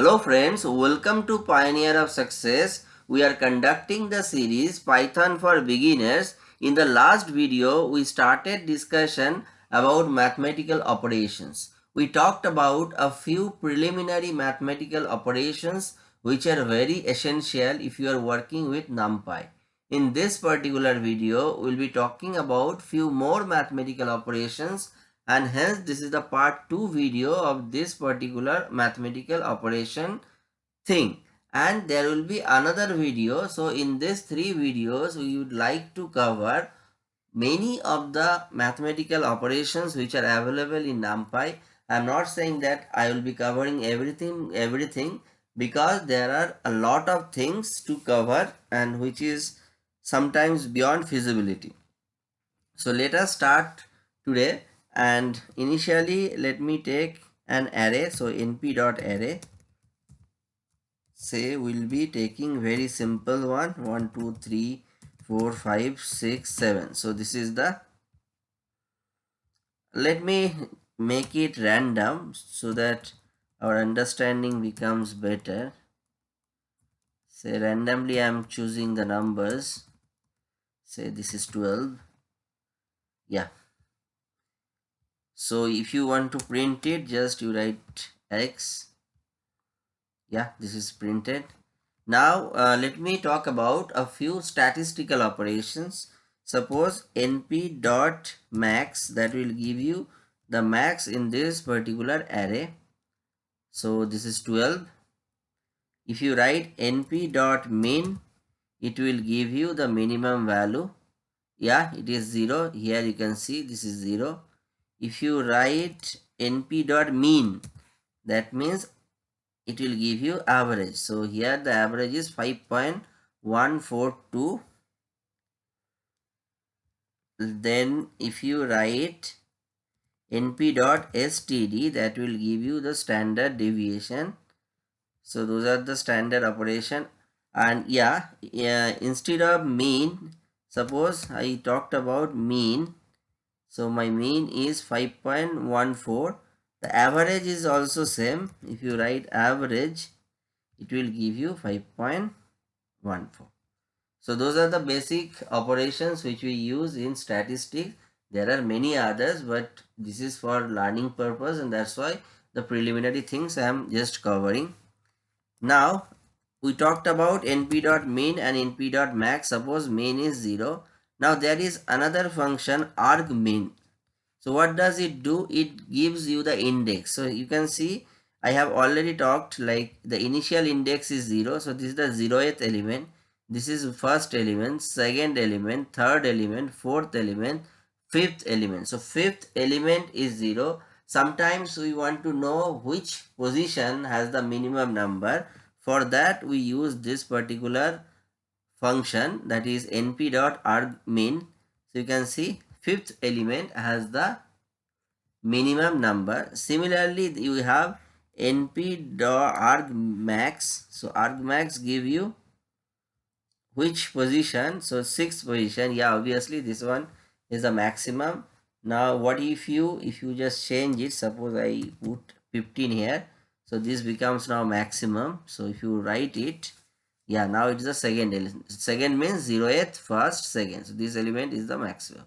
Hello friends, welcome to Pioneer of Success. We are conducting the series Python for Beginners. In the last video, we started discussion about mathematical operations. We talked about a few preliminary mathematical operations which are very essential if you are working with NumPy. In this particular video, we'll be talking about few more mathematical operations and hence this is the part 2 video of this particular mathematical operation thing. And there will be another video. So in these three videos we would like to cover many of the mathematical operations which are available in numpy. I'm not saying that i will be covering everything everything because there are a lot of things to cover and which is sometimes beyond feasibility. So let us start today and initially let me take an array. So np dot array say we'll be taking very simple one. One two three four five six seven. So this is the let me make it random so that our understanding becomes better. Say randomly i'm choosing the numbers. Say this is 12 yeah so if you want to print it just you write x. Yeah this is printed. Now uh, let me talk about a few statistical operations. Suppose np dot max that will give you the max in this particular array. So this is 12 if you write np dot min it will give you the minimum value. Yeah it is 0 here you can see this is 0 if you write np dot mean that means it will give you average. So here the average is 5.142 then if you write np dot std that will give you the standard deviation. So those are the standard operation. And yeah, yeah instead of mean suppose i talked about mean so my mean is 5.14. The average is also same. If you write average, it will give you 5.14. So those are the basic operations which we use in statistics. There are many others, but this is for learning purpose and that's why the preliminary things I am just covering. Now, we talked about np.min and np.max. Suppose min is 0 now there is another function argmin. So what does it do? It gives you the index. So you can see I have already talked like the initial index is 0. So this is the 0th element. This is first element, second element, third element, fourth element, fifth element. So fifth element is 0. Sometimes we want to know which position has the minimum number. For that we use this particular function that is np dot argmin so you can see fifth element has the minimum number. Similarly you have np dot argmax. So argmax give you which position? So sixth position. Yeah obviously this one is the maximum. Now what if you if you just change it suppose i put 15 here. So this becomes now maximum. So if you write it yeah now it is the second element second means 0th first second. So this element is the maximum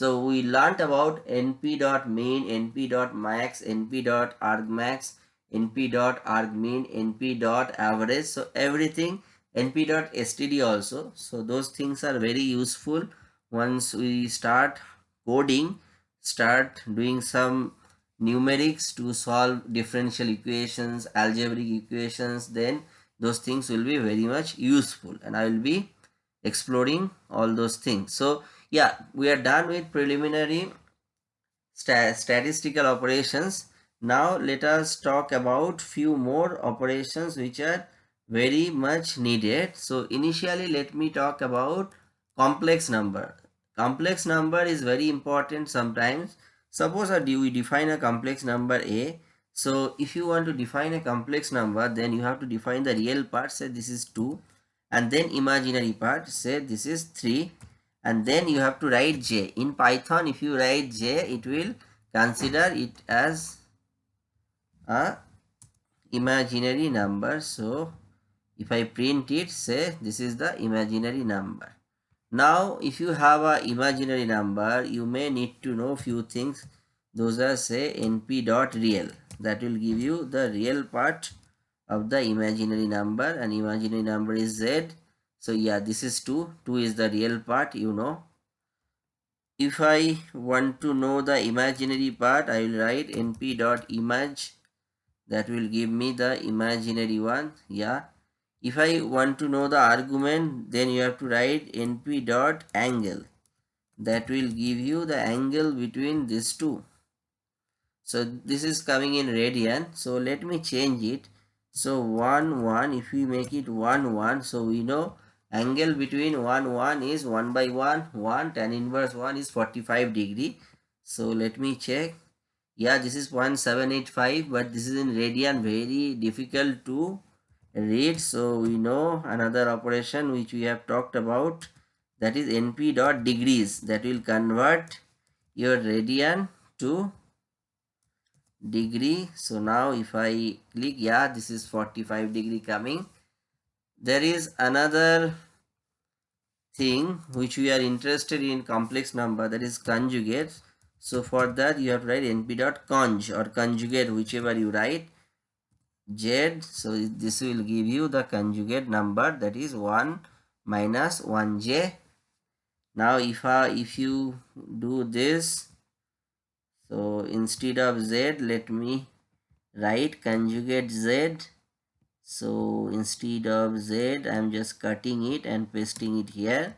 so we learnt about np dot main np dot max np dot np dot np dot average. So everything np dot std also. So those things are very useful. Once we start coding start doing some numerics to solve differential equations algebraic equations then those things will be very much useful and I will be exploring all those things. So yeah, we are done with preliminary st statistical operations. Now let us talk about few more operations which are very much needed. So initially let me talk about complex number. Complex number is very important sometimes. Suppose we define a complex number A so if you want to define a complex number, then you have to define the real part, say this is 2 and then imaginary part, say this is 3 and then you have to write j. In Python, if you write j, it will consider it as a imaginary number. So if I print it say this is the imaginary number. Now if you have a imaginary number you may need to know few things. Those are say np dot real that will give you the real part of the imaginary number. And imaginary number is z. So yeah this is 2 2 is the real part you know. If i want to know the imaginary part i will write np dot image. That will give me the imaginary one. Yeah. If i want to know the argument then you have to write np dot angle. That will give you the angle between these two so this is coming in radian. So let me change it. So 1 1 if we make it 1 1 so we know angle between 1 1 is 1 by 1 1 tan inverse 1 is 45 degree. So let me check. Yeah this is 1785 but this is in radian very difficult to read. So we know another operation which we have talked about that is np dot degrees that will convert your radian to degree. So now if i click yeah this is 45 degree coming. There is another thing which we are interested in complex number that is conjugate. So for that you have to write np dot conj or conjugate whichever you write. Z so this will give you the conjugate number that is 1 minus 1j now if I, if you do this so instead of z let me write conjugate z. So instead of z i'm just cutting it and pasting it here.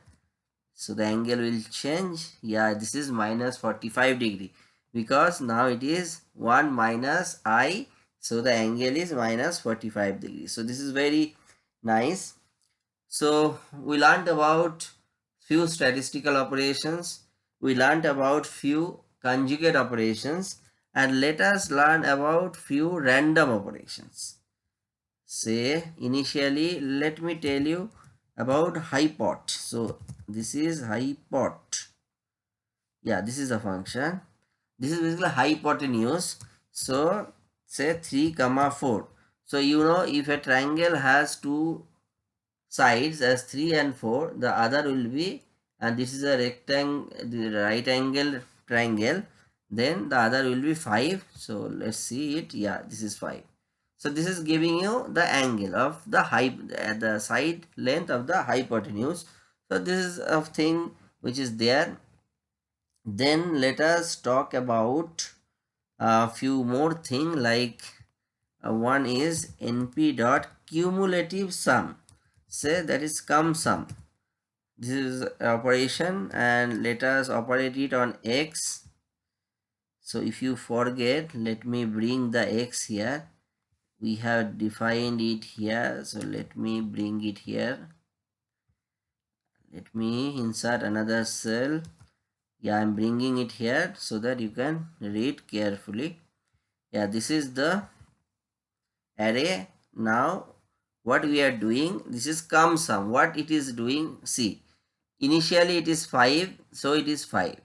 So the angle will change. Yeah this is minus 45 degree because now it is 1 minus i. So the angle is minus 45 degree. So this is very nice. So we learned about few statistical operations. We learned about few conjugate operations and let us learn about few random operations. Say initially let me tell you about hypot. So this is hypot. Yeah, this is a function. This is basically hypotenuse. So say 3 comma 4. So you know if a triangle has two sides as 3 and 4 the other will be and this is a rectangle the right angle triangle then the other will be 5 so let's see it. Yeah this is 5 so this is giving you the angle of the height at the side length of the hypotenuse. So this is a thing which is there. Then let us talk about a few more thing like uh, one is np dot cumulative sum. Say that is cum sum this is operation and let us operate it on x. So if you forget let me bring the x here. We have defined it here. So let me bring it here. Let me insert another cell. Yeah i'm bringing it here so that you can read carefully. Yeah this is the array. Now what we are doing this is cum sum what it is doing see initially it is 5 so it is 5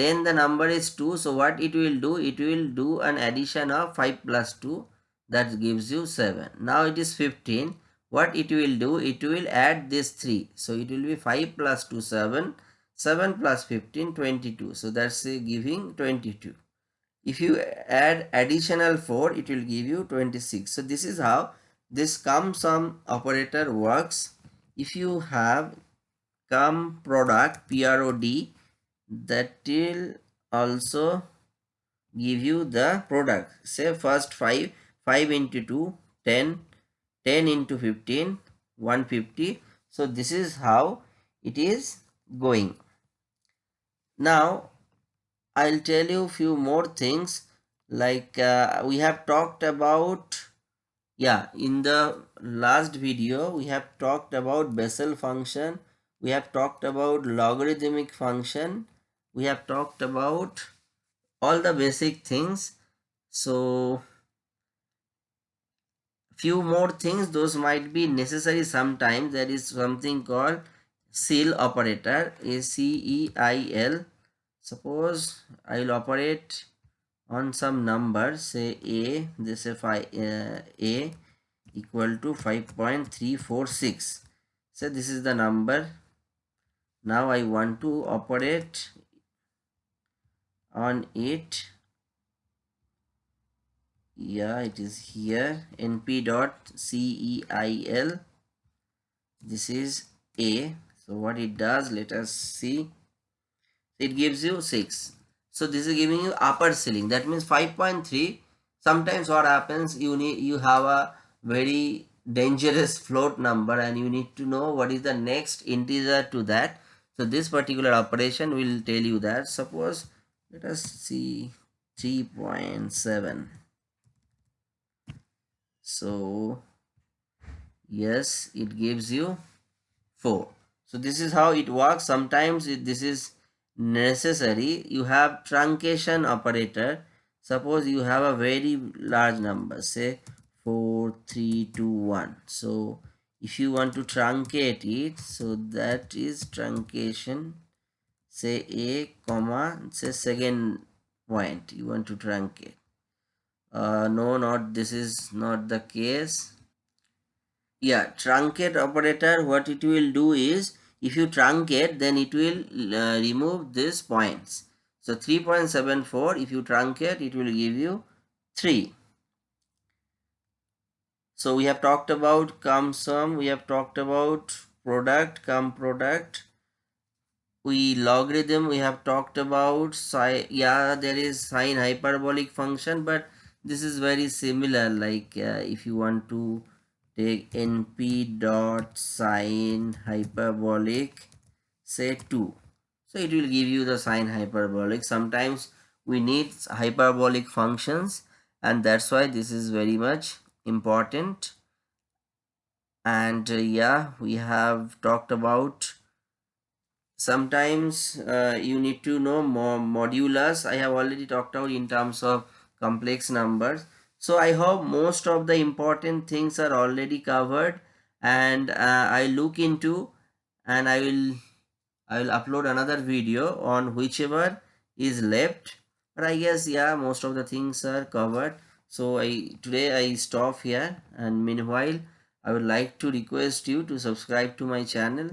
then the number is 2 so what it will do? It will do an addition of 5 plus 2 that gives you 7 now it is 15 what it will do? It will add this 3 so it will be 5 plus 2 7 7 plus 15 22 so that's uh, giving 22 if you add additional 4 it will give you 26 so this is how this sum operator works. If you have cum product prod that will also give you the product. Say first 5 5 into 2 10 10 into 15 150 so this is how it is going. Now i'll tell you few more things. Like uh, we have talked about yeah in the last video we have talked about Bessel function we have talked about logarithmic function. We have talked about all the basic things. So few more things. Those might be necessary sometimes. There is something called ceil operator a c e i l. Suppose i will operate on some number say a this if I uh, a equal to 5.346 so this is the number now I want to operate on it. Yeah it is here. Np dot ceil this is a. So what it does let us see. It gives you 6 so this is giving you upper ceiling. That means 5.3 sometimes what happens you need you have a very dangerous float number and you need to know what is the next integer to that so this particular operation will tell you that. Suppose let us see 3.7 so yes it gives you 4 so this is how it works. Sometimes it, this is necessary. You have truncation operator. Suppose you have a very large number say 4 3 2 1 so if you want to truncate it so that is truncation say a comma say second point you want to truncate. Uh, no not this is not the case. Yeah truncate operator what it will do is if you truncate then it will uh, remove these points. So 3.74 if you truncate it will give you 3 so we have talked about cum sum we have talked about product cum product. We logarithm we have talked about yeah there is sine hyperbolic function but this is very similar like uh, if you want to take np dot sine hyperbolic say 2 so it will give you the sine hyperbolic. Sometimes we need hyperbolic functions and that's why this is very much important. And uh, yeah we have talked about sometimes uh, you need to know more modulus i have already talked about in terms of complex numbers. So i hope most of the important things are already covered. And uh, i look into and i will i will upload another video on whichever is left. But i guess yeah most of the things are covered so i today i stop here and meanwhile i would like to request you to subscribe to my channel